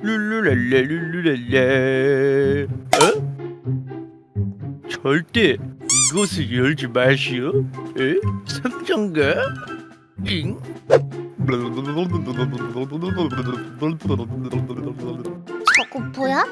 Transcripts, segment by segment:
룰루랄라 룰루랄라 어? 절대 이것을 열지 마시오 에? 상장가? 잉? 저거 뭐야?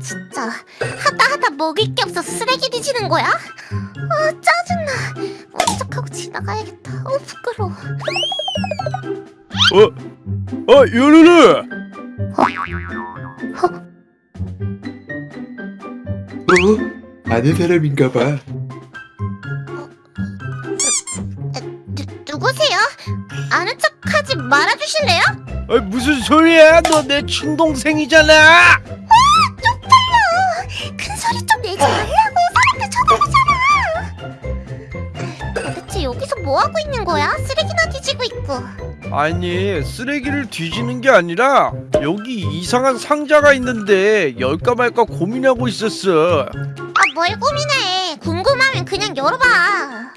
진짜 하다 하다 먹을 게 없어 쓰레기 뒤지는 거야? 아 짜증나 먼척하고 지나가야겠다 어 부끄러워 어? 어 요루루 어? 아는 사람인가 봐. 누, 누구세요? 아는 척하지 말아주실래요? 아 무슨 소리야 너 내 친동생이잖아 큰 소리 좀 내지 말라고 사람들 쳐다보잖아 도대체 여기서 뭐하고 있는 거야? 쓰레기나 뒤지고 있고 아니 쓰레기를 뒤지는 게 아니라 여기 이상한 상자가 있는데 열까 말까 고민하고 있었어. 아 뭘 고민해. 궁금하면 그냥 열어봐.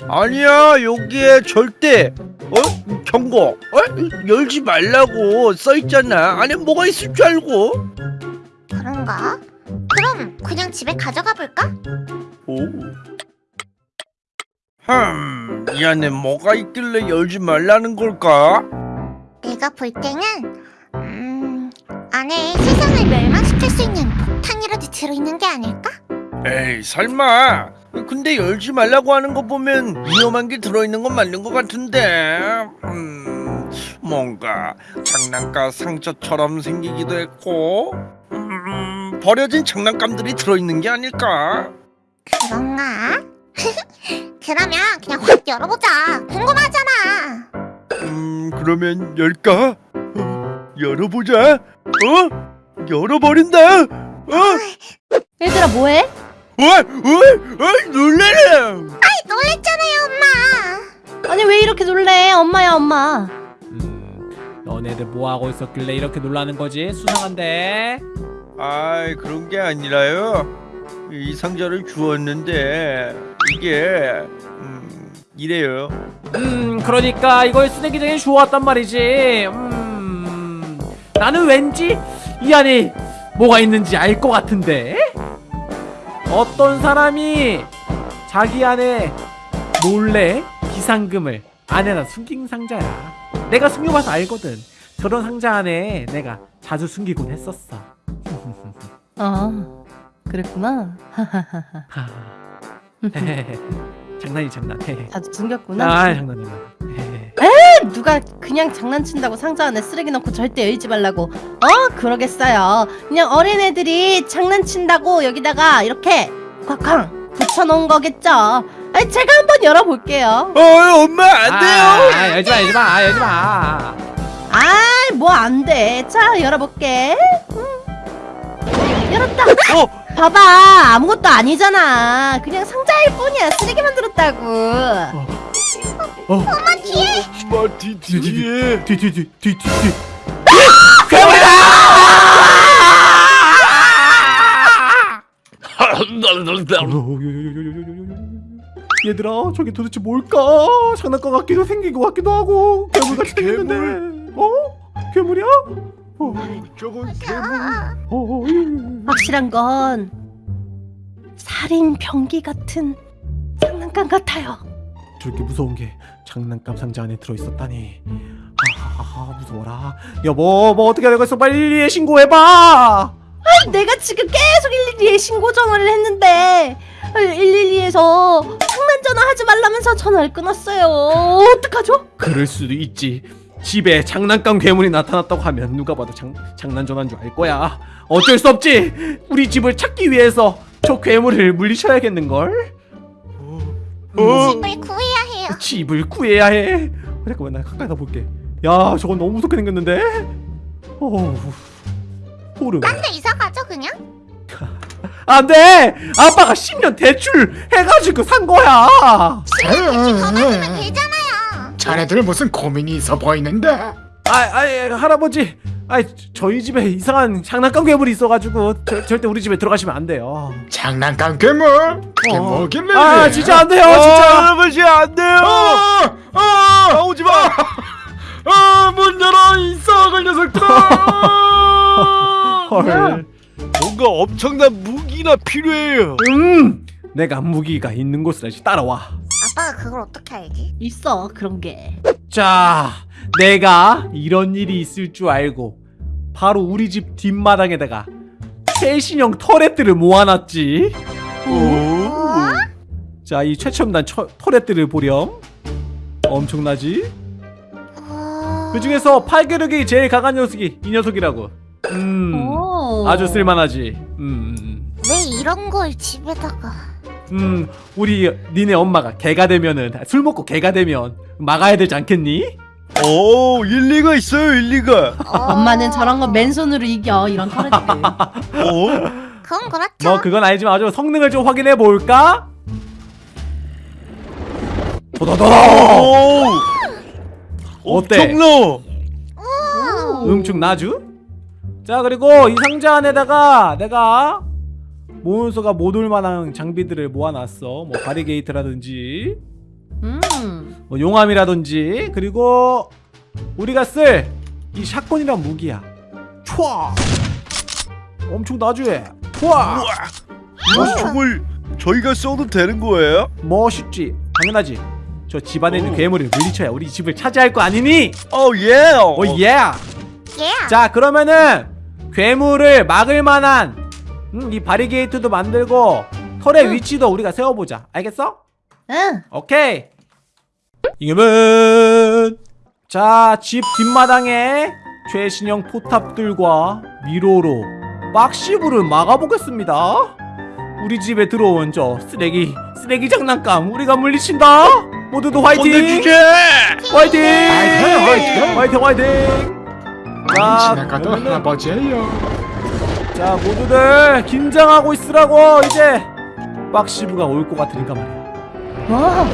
아니야 여기에 절대 어? 경고. 어? 열지 말라고 써 있잖아. 안에 뭐가 있을 줄 알고. 그런가? 그럼 그냥 집에 가져가 볼까? 오 흠 이 안에 뭐가 있길래 열지 말라는 걸까 내가 볼 때는 음... 안에 세상을 멸망시킬 수 있는 폭탄이라도 들어있는 게 아닐까? 에이 설마. 근데 열지 말라고 하는 거 보면 위험한 게 들어있는 건 맞는 것 같은데. 음 뭔가 장난감 상자처럼 생기기도 했고 음 버려진 장난감들이 들어있는 게 아닐까? 그런가? 그러면 그냥 확 열어보자. 궁금하잖아 음 그러면 열까? 어, 열어보자. 어? 열어버린다. 어? 얘들아 뭐해? 어, 어, 어, 놀래라. 놀랬잖아요 엄마. 아니 왜 이렇게 놀래? 엄마야 엄마. 음, 너네들 뭐 하고 있었길래 이렇게 놀라는 거지? 수상한데. 아이 그런 게 아니라요. 이 상자를 주었는데 이게 음 이래요 음, 그러니까 이걸 쓰레기장에 주워왔단 말이지. 음, 나는 왠지 이 안에 뭐가 있는지 알 것 같은데. 어떤 사람이 자기 안에 몰래 비상금을 안에다 숨긴 상자야. 내가 숨겨봐서 알거든. 저런 상자 안에 내가 자주 숨기곤 했었어. 아 그랬구나. 하. 장난이 장난. 자주 숨겼구나. 아 장난이야. 누가 그냥 장난친다고 상자 안에 쓰레기 넣고 절대 열지 말라고. 어 그러겠어요. 그냥 어린애들이 장난친다고 여기다가 이렇게 쾅쾅 붙여놓은 거겠죠. 아니 제가 한번 열어볼게요. 어 엄마 안 돼요 아, 열지 마, 열지 마, 아, 열지 마. 아이 뭐 안 돼. 자 열어볼게. 음. 열었다. 어 봐봐 아무것도 아니잖아. 그냥 상자일 뿐이야. 쓰레기 만들었다고. 엄마 뒤 뒤에 뒤, 뒤, 뒤, 뒤, 뒤, 뒤. 얘들아 저게 도대체 뭘까? 장난감 같기도 생긴 것 같기도 하고 괴물같이 생겼는데 어? 괴물이야? 어, 저건 괴물 이- 확실한 건 살인 병기 같은 장난감 같아요. 저렇게 무서운 게 장난감 상자 안에 들어있었다니. 아하하 무서워라. 여보 뭐 어떻게 되겠어? 빨리 112에 신고해봐! 내가 지금 계속 112에 신고 전화를 했는데 112에서 장난 전화하지 말라면서 전화를 끊었어요. 어떡하죠? 그럴 수도 있지 집에 장난감 괴물이 나타났다고 하면 누가 봐도 장, 장난 전화인 줄 알 거야. 어쩔 수 없지. 우리 집을 찾기 위해서 저 괴물을 물리쳐야겠는걸. 어? 집을 구해야 해요. 집을 구해야 해. 어, 잠깐만 나 가까이 다 볼게. 야 저건 너무 무섭게 생겼는데? 어우 소름 딴데 이사 가죠 그냥? 안돼! 아빠가 10년 대출 해가지고 산 거야! 더 받으면 되잖아요 자네들 무슨 고민이 있어 보이는데? 아, 아 할아버지 아 저희 집에 이상한 장난감 괴물이 있어가지고 저, 절대 우리 집에 들어가시면 안 돼요 장난감 괴물? 그게 어. 뭐길래? 아 진짜 안 돼요 어, 진짜 할아버지 안 돼요 어! 어! 나오지 마 어! 문 열어 이 나갈 녀석들! 헐. 뭔가 엄청난 무기나 필요해요. 음. 내가 무기가 있는 곳을 다시 따라와. 아빠가 그걸 어떻게 알지? 있어 그런 게. 자, 내가 이런 일이 있을 줄 알고 바로 우리 집 뒷마당에다가 최신형 터렛들을 모아놨지. 어? 자, 이 최첨단 처, 터렛들을 보렴. 엄청나지? 어... 그 중에서 팔계력이 제일 강한 녀석이 이 녀석이라고. 음, 오. 아주 쓸만하지. 음, 음, 왜 이런 걸 집에다가 음, 우리 니네 엄마가 개가 되면은 술 먹고 개가 되면 막아야 되지 않겠니? 오 일리가 있어요 일리가. 어... 엄마는 저런 거 맨손으로 이겨 이런 터렛들. 어? 그건 그렇죠 뭐 그건 아니지만 아주 성능을 좀 확인해 볼까? 도도도도. 오. 어때? 엄청나. 음축 나주? 자 그리고 이 상자 안에다가 내가 몬스터가 못 올만한 장비들을 모아놨어. 뭐 바리게이트라든지 음. 뭐 용암이라든지. 그리고 우리가 쓸 이 샷건이란 무기야. 촤 엄청 나주해 촤. 이거 정말 저희가 써도 되는 거예요? 멋있지? 당연하지. 저 집안에 있는 오. 괴물을 물리쳐야 우리 집을 차지할 거 아니니? 오 예. 오예 예자 그러면은 괴물을 막을 만한 음, 이 바리게이트도 만들고 털의 위치도 우리가 세워보자 알겠어? 응. 오케이 이겨면 자집 뒷마당에 최신형 포탑들과 미로로 막시부를 막아보겠습니다 우리 집에 들어온 저 쓰레기 쓰레기 장난감 우리가 물리친다 모두도 화이팅. 화이팅 화이팅, 화이팅! 화이팅 자, 지나가도 할아버지예요. 자 모두들 긴장하고 있으라고 이제 빡시부가 올 것 같으니까 말이야 와.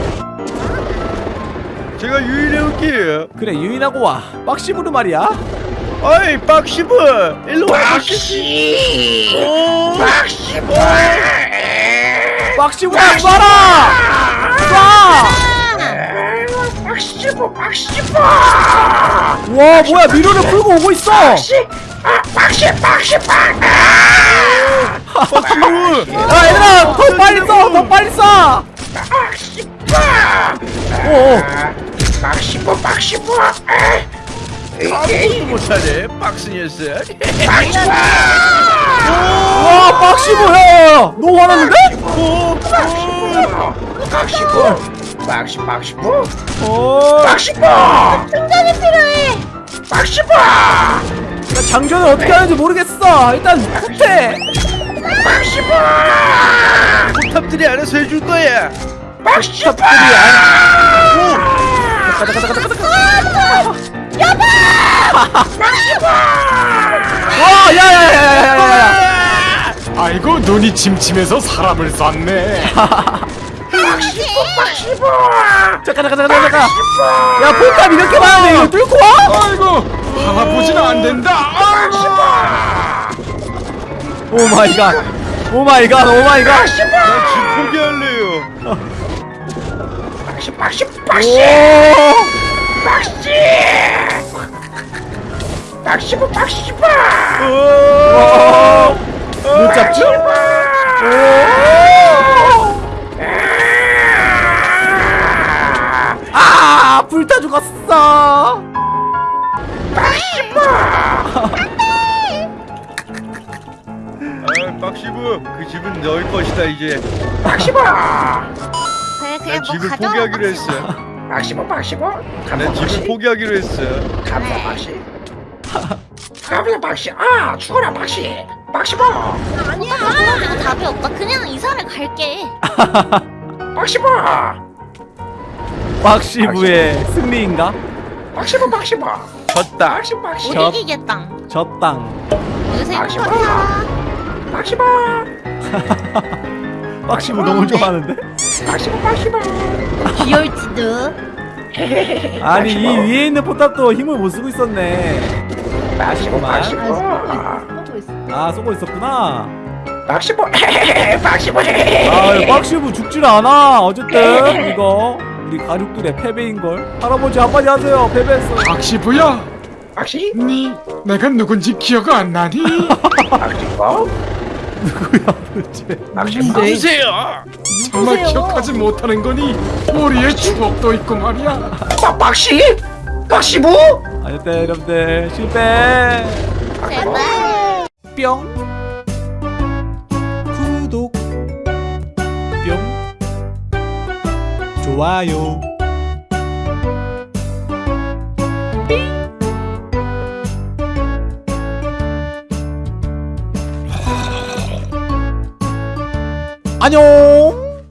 제가 유인해 올게요. 그래 유인하고 와 빡시부를 말이야 어이 박시브 일로 와. 박시. 오. 박시브. 빡시부가 쏴라 쏴 박시브 박시브. 와 뭐야 미로를 풀고 오고 있어 박시 브. 야 얘들아 더 빨리 쏴 더 빨리 쏴 오오 아무것도 못하네 박스 녀석. 와 빡시부 야너 화났는데? 오. 박시 박시부 어 충전이 필요해 나 장전을 어떻게 하는지 모르겠어. 일단 후퇴 포탑들이 알아서 해줄 거야. 탑들이 와 야야야야야야야. 아이고 눈이 침침해서 사람을 쐈네. 잠깐 잠깐 잠깐 잠깐 야 포탑 이렇게 많은데 이거 뚫고 와? 아이고 할아버지는 안 된다. 아이고. 오 마이 갓. 오 마이 갓. 오 마이 갓. 난집 포기할래요. 오. 못 잡죠? 아, 불타 죽었어. 아, 박시브 그 집은 너희 것이다 이제. 그래 그래 난 뭐 집을 가져와 포기하기로 했어. 박시부 박시부. 난 집을 포기하기로 했어. 감사 박시. 감사 박시. 아 죽어라 박시. 박시부. 아니야 그거 답이 없다 그냥 이사를 갈게 박시부. 박시부의 승리인가? 박시부 박시부. 졌다. 박시부 박시. 못 저- 이기겠다 저 땅. 요새 아, 포탑이 살아 박시부. 박시부 너무 좋아하는데? 박시부 박시부. 귀여울지도. 아니 이 위에 있는 포탑도 힘을 못 쓰고 있었네. 아쉽구만. 아, 있어. 아 쏘고 있었구나. 박시부. 박시부. 아 박시부 죽질 않아. 어쨌든 이거 우리 가족들의 패배인 걸. 할아버지 한마디 하세요. 패배했어. 박시부야. 박씨? 니 내가 누군지 기억 안 나니? 뭐? 뭐? 누군데? 누구세요? 정말 누구세요? 기억하지 못하는 거니 머리에 추억도 있고 말이야 박 박씨? 박씨 뭐? 안돼 여러분들 실패 제발. 뿅 구독 뿅 좋아요 안녕